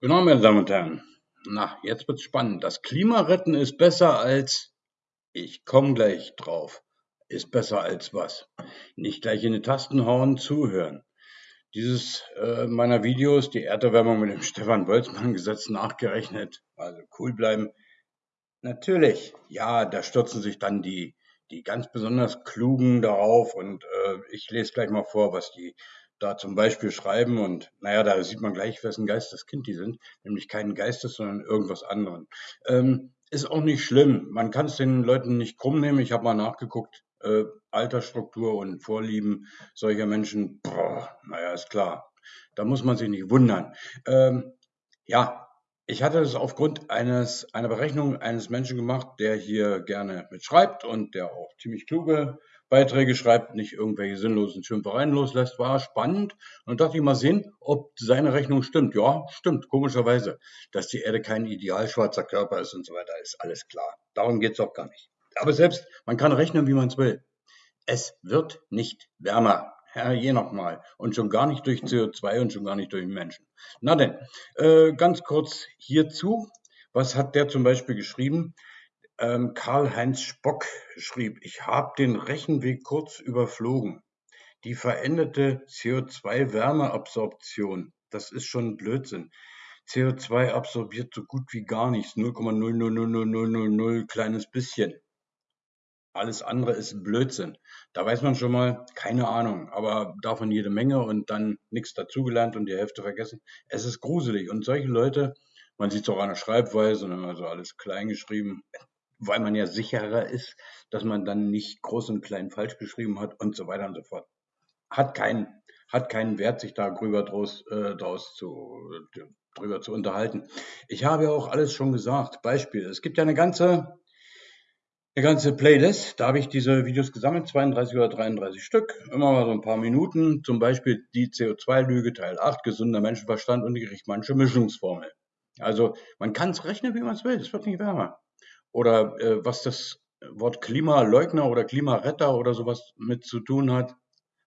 Genau, meine Damen und Herren. Na, jetzt wird's spannend. Das Klima retten ist besser als, ich komme gleich drauf, ist besser als was? Nicht gleich in die Tasten hauen, zuhören. Dieses äh, meiner Videos, die Erderwärmung mit dem Stefan Boltzmann-Gesetz nachgerechnet, also cool bleiben. Natürlich, ja, da stürzen sich dann die, die ganz besonders Klugen darauf und äh, ich lese gleich mal vor, was die da zum Beispiel schreiben und naja, da sieht man gleich, wessen Geisteskind die sind, nämlich keinen Geistes, sondern irgendwas anderen. Ähm, ist auch nicht schlimm. Man kann es den Leuten nicht krumm nehmen. Ich habe mal nachgeguckt, äh, Altersstruktur und Vorlieben solcher Menschen, boah, naja, ist klar. Da muss man sich nicht wundern. Ähm, ja, ich hatte das aufgrund eines, einer Berechnung eines Menschen gemacht, der hier gerne mitschreibt und der auch ziemlich kluge Beiträge schreibt, nicht irgendwelche sinnlosen Schimpfereien loslässt, war spannend. Und dachte ich mal sehen, ob seine Rechnung stimmt. Ja, stimmt, komischerweise. Dass die Erde kein ideal schwarzer Körper ist und so weiter, ist alles klar. Darum geht's auch gar nicht. Aber selbst, man kann rechnen, wie man es will. Es wird nicht wärmer. Ja, je nochmal. Und schon gar nicht durch CO2 und schon gar nicht durch Menschen. Na denn, äh, ganz kurz hierzu. Was hat der zum Beispiel geschrieben? Ähm, Karl-Heinz Spock schrieb, ich habe den Rechenweg kurz überflogen. Die veränderte CO2-Wärmeabsorption, das ist schon Blödsinn. CO2 absorbiert so gut wie gar nichts, 0,0000000 kleines bisschen. Alles andere ist Blödsinn. Da weiß man schon mal, keine Ahnung, aber davon jede Menge und dann nichts dazugelernt und die Hälfte vergessen. Es ist gruselig. Und solche Leute, man sieht es auch an der Schreibweise, und immer so alles klein geschrieben, weil man ja sicherer ist, dass man dann nicht groß und klein falsch geschrieben hat und so weiter und so fort. Hat keinen, hat keinen Wert, sich da drüber draus, äh, draus zu, drüber zu unterhalten. Ich habe ja auch alles schon gesagt. Beispiel. Es gibt ja eine ganze, eine ganze Playlist. Da habe ich diese Videos gesammelt, 32 oder 33 Stück. Immer mal so ein paar Minuten. Zum Beispiel die CO2-Lüge, Teil 8, gesunder Menschenverstand und die Gerichtmannsche Mischungsformel. Also man kann es rechnen, wie man es will. Es wird nicht wärmer oder äh, was das Wort Klimaleugner oder Klimaretter oder sowas mit zu tun hat,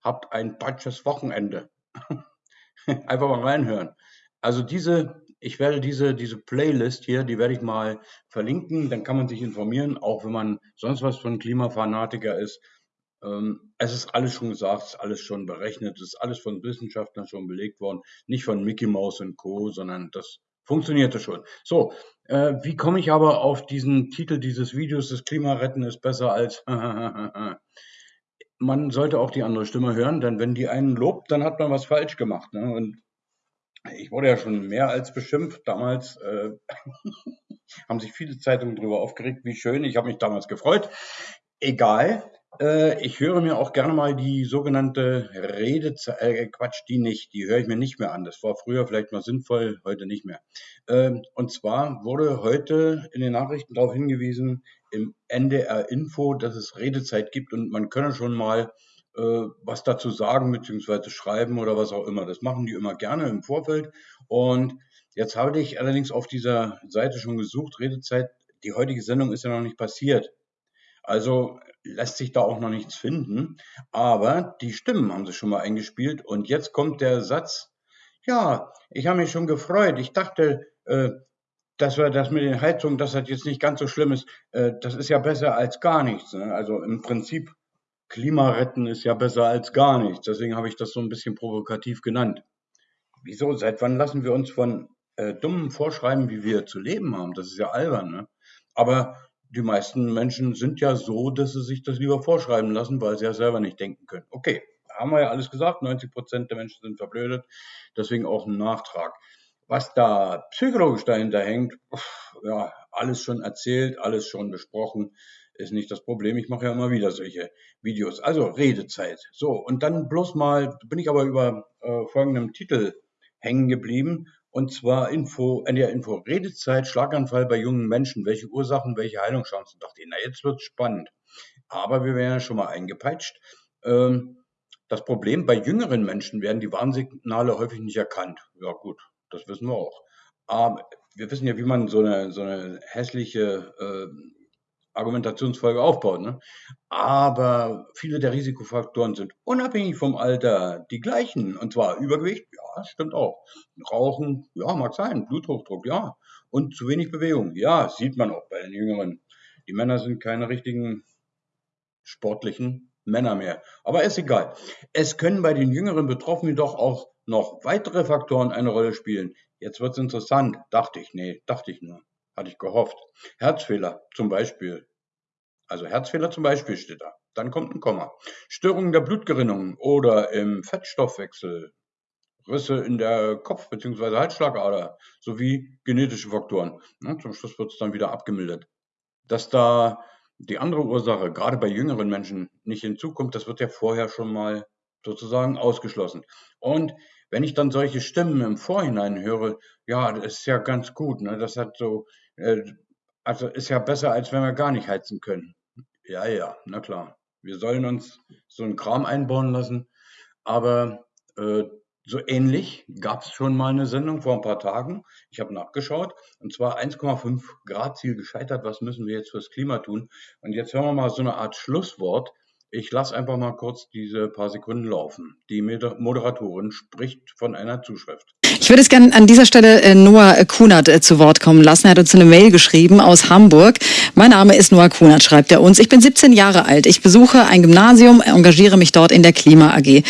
habt ein deutsches Wochenende. Einfach mal reinhören. Also diese, ich werde diese, diese Playlist hier, die werde ich mal verlinken, dann kann man sich informieren, auch wenn man sonst was von Klimafanatiker ist. Ähm, es ist alles schon gesagt, es ist alles schon berechnet, es ist alles von Wissenschaftlern schon belegt worden, nicht von Mickey Mouse und Co., sondern das funktionierte schon. So, äh, wie komme ich aber auf diesen Titel dieses Videos, das Klimaretten ist besser als man sollte auch die andere Stimme hören, denn wenn die einen lobt, dann hat man was falsch gemacht. Ne? Und ich wurde ja schon mehr als beschimpft. Damals äh, haben sich viele Zeitungen darüber aufgeregt, wie schön. Ich habe mich damals gefreut. Egal. Äh, ich höre mir auch gerne mal die sogenannte Redezeit, äh, Quatsch, die nicht, die höre ich mir nicht mehr an. Das war früher vielleicht mal sinnvoll, heute nicht mehr. Ähm, und zwar wurde heute in den Nachrichten darauf hingewiesen, im NDR Info, dass es Redezeit gibt und man könne schon mal äh, was dazu sagen, beziehungsweise schreiben oder was auch immer. Das machen die immer gerne im Vorfeld. Und jetzt habe ich allerdings auf dieser Seite schon gesucht, Redezeit. Die heutige Sendung ist ja noch nicht passiert. Also lässt sich da auch noch nichts finden. Aber die Stimmen haben sie schon mal eingespielt. Und jetzt kommt der Satz, ja, ich habe mich schon gefreut. Ich dachte, äh, dass wir das mit den Heizungen, dass das jetzt nicht ganz so schlimm ist. Äh, das ist ja besser als gar nichts. Ne? Also im Prinzip, Klima retten ist ja besser als gar nichts. Deswegen habe ich das so ein bisschen provokativ genannt. Wieso? Seit wann lassen wir uns von äh, Dummen vorschreiben, wie wir zu leben haben? Das ist ja albern. Ne? Aber die meisten Menschen sind ja so, dass sie sich das lieber vorschreiben lassen, weil sie ja selber nicht denken können. Okay, haben wir ja alles gesagt, 90 Prozent der Menschen sind verblödet, deswegen auch ein Nachtrag. Was da psychologisch dahinter hängt, ja, alles schon erzählt, alles schon besprochen, ist nicht das Problem. Ich mache ja immer wieder solche Videos. Also Redezeit. So, und dann bloß mal, bin ich aber über äh, folgendem Titel hängen geblieben. Und zwar Info, NDR Info, Redezeit, Schlaganfall bei jungen Menschen. Welche Ursachen, welche Heilungschancen? Dachte ich, na, jetzt wird's spannend. Aber wir werden ja schon mal eingepeitscht. Ähm, das Problem, bei jüngeren Menschen werden die Warnsignale häufig nicht erkannt. Ja, gut, das wissen wir auch. Aber wir wissen ja, wie man so eine, so eine hässliche äh, Argumentationsfolge aufbaut. Ne? Aber viele der Risikofaktoren sind unabhängig vom Alter die gleichen. Und zwar Übergewicht, ja, stimmt auch. Rauchen, ja, mag sein. Bluthochdruck, ja. Und zu wenig Bewegung, ja, sieht man auch bei den Jüngeren. Die Männer sind keine richtigen sportlichen Männer mehr. Aber ist egal. Es können bei den jüngeren Betroffenen doch auch noch weitere Faktoren eine Rolle spielen. Jetzt wird's interessant, dachte ich. Nee, dachte ich nur. Hatte ich gehofft. Herzfehler zum Beispiel. Also Herzfehler zum Beispiel steht da. Dann kommt ein Komma. Störungen der Blutgerinnung oder im Fettstoffwechsel, Risse in der Kopf- bzw. Halsschlagader sowie genetische Faktoren. Zum Schluss wird es dann wieder abgemildert. Dass da die andere Ursache, gerade bei jüngeren Menschen, nicht hinzukommt, das wird ja vorher schon mal sozusagen ausgeschlossen. Und wenn ich dann solche Stimmen im Vorhinein höre, ja, das ist ja ganz gut, ne? das hat so, also ist ja besser, als wenn wir gar nicht heizen können. Ja, ja, na klar. Wir sollen uns so einen Kram einbauen lassen, aber äh, so ähnlich gab es schon mal eine Sendung vor ein paar Tagen. Ich habe nachgeschaut und zwar 1,5 Grad Ziel gescheitert. Was müssen wir jetzt fürs Klima tun? Und jetzt hören wir mal so eine Art Schlusswort ich lasse einfach mal kurz diese paar Sekunden laufen. Die Moderatorin spricht von einer Zuschrift. Ich würde es gerne an dieser Stelle äh, Noah Kunert äh, zu Wort kommen lassen. Er hat uns eine Mail geschrieben aus Hamburg. Mein Name ist Noah Kunert, schreibt er uns. Ich bin 17 Jahre alt. Ich besuche ein Gymnasium, engagiere mich dort in der Klima AG.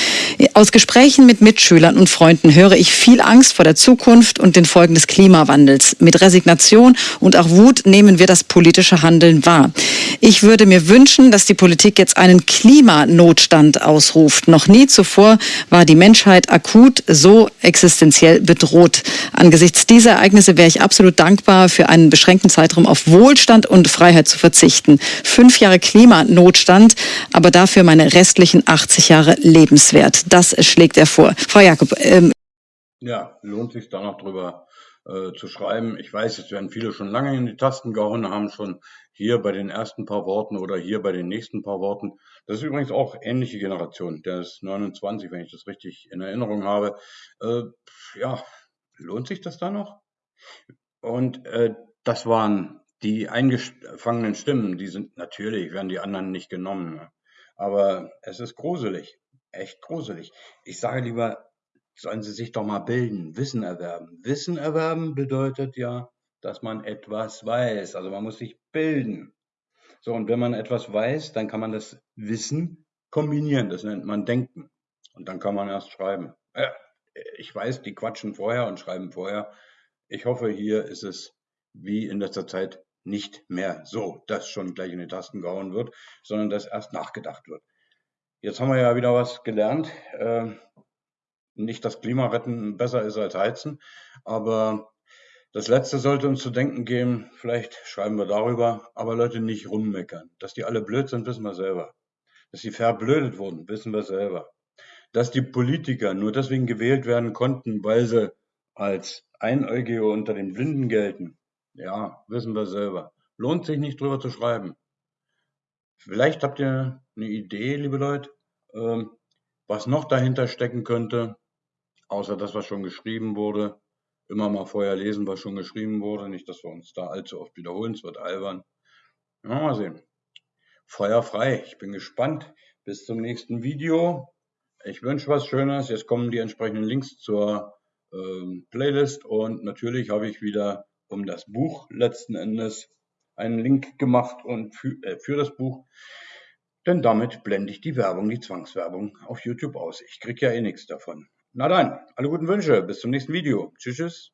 Aus Gesprächen mit Mitschülern und Freunden höre ich viel Angst vor der Zukunft und den Folgen des Klimawandels. Mit Resignation und auch Wut nehmen wir das politische Handeln wahr. Ich würde mir wünschen, dass die Politik jetzt einen Klimanotstand ausruft. Noch nie zuvor war die Menschheit akut so existenziell bedroht. Angesichts dieser Ereignisse wäre ich absolut dankbar, für einen beschränkten Zeitraum auf Wohlstand und Freiheit zu verzichten. Fünf Jahre Klimanotstand, aber dafür meine restlichen 80 Jahre lebenswert. Das schlägt er vor. Frau Jakob. Ähm ja, lohnt sich da noch drüber äh, zu schreiben. Ich weiß, es werden viele schon lange in die Tasten gehauen, haben schon hier bei den ersten paar Worten oder hier bei den nächsten paar Worten. Das ist übrigens auch ähnliche Generation. Der ist 29, wenn ich das richtig in Erinnerung habe. Äh, ja, lohnt sich das da noch? Und äh, das waren die eingefangenen Stimmen. Die sind natürlich, werden die anderen nicht genommen. Ne? Aber es ist gruselig. Echt gruselig. Ich sage lieber, sollen sie sich doch mal bilden, Wissen erwerben. Wissen erwerben bedeutet ja, dass man etwas weiß. Also man muss sich bilden. So, und wenn man etwas weiß, dann kann man das Wissen kombinieren. Das nennt man Denken. Und dann kann man erst schreiben. Ja, ich weiß, die quatschen vorher und schreiben vorher. Ich hoffe, hier ist es wie in letzter Zeit nicht mehr so, dass schon gleich in die Tasten gehauen wird, sondern dass erst nachgedacht wird. Jetzt haben wir ja wieder was gelernt. Äh, nicht, dass Klimaretten besser ist als Heizen, aber das Letzte sollte uns zu denken geben, vielleicht schreiben wir darüber, aber Leute nicht rummeckern. Dass die alle blöd sind, wissen wir selber. Dass sie verblödet wurden, wissen wir selber. Dass die Politiker nur deswegen gewählt werden konnten, weil sie als Einäugige unter den Blinden gelten, ja, wissen wir selber. Lohnt sich nicht drüber zu schreiben. Vielleicht habt ihr eine Idee, liebe Leute, ähm, was noch dahinter stecken könnte, außer das, was schon geschrieben wurde immer mal vorher lesen, was schon geschrieben wurde. Nicht, dass wir uns da allzu oft wiederholen, es wird albern. Ja, mal sehen. Feuer frei. Ich bin gespannt. Bis zum nächsten Video. Ich wünsche was Schönes. Jetzt kommen die entsprechenden Links zur ähm, Playlist und natürlich habe ich wieder um das Buch letzten Endes einen Link gemacht und für, äh, für das Buch. Denn damit blende ich die Werbung, die Zwangswerbung auf YouTube aus. Ich kriege ja eh nichts davon. Na dann, alle guten Wünsche. Bis zum nächsten Video. Tschüss. tschüss.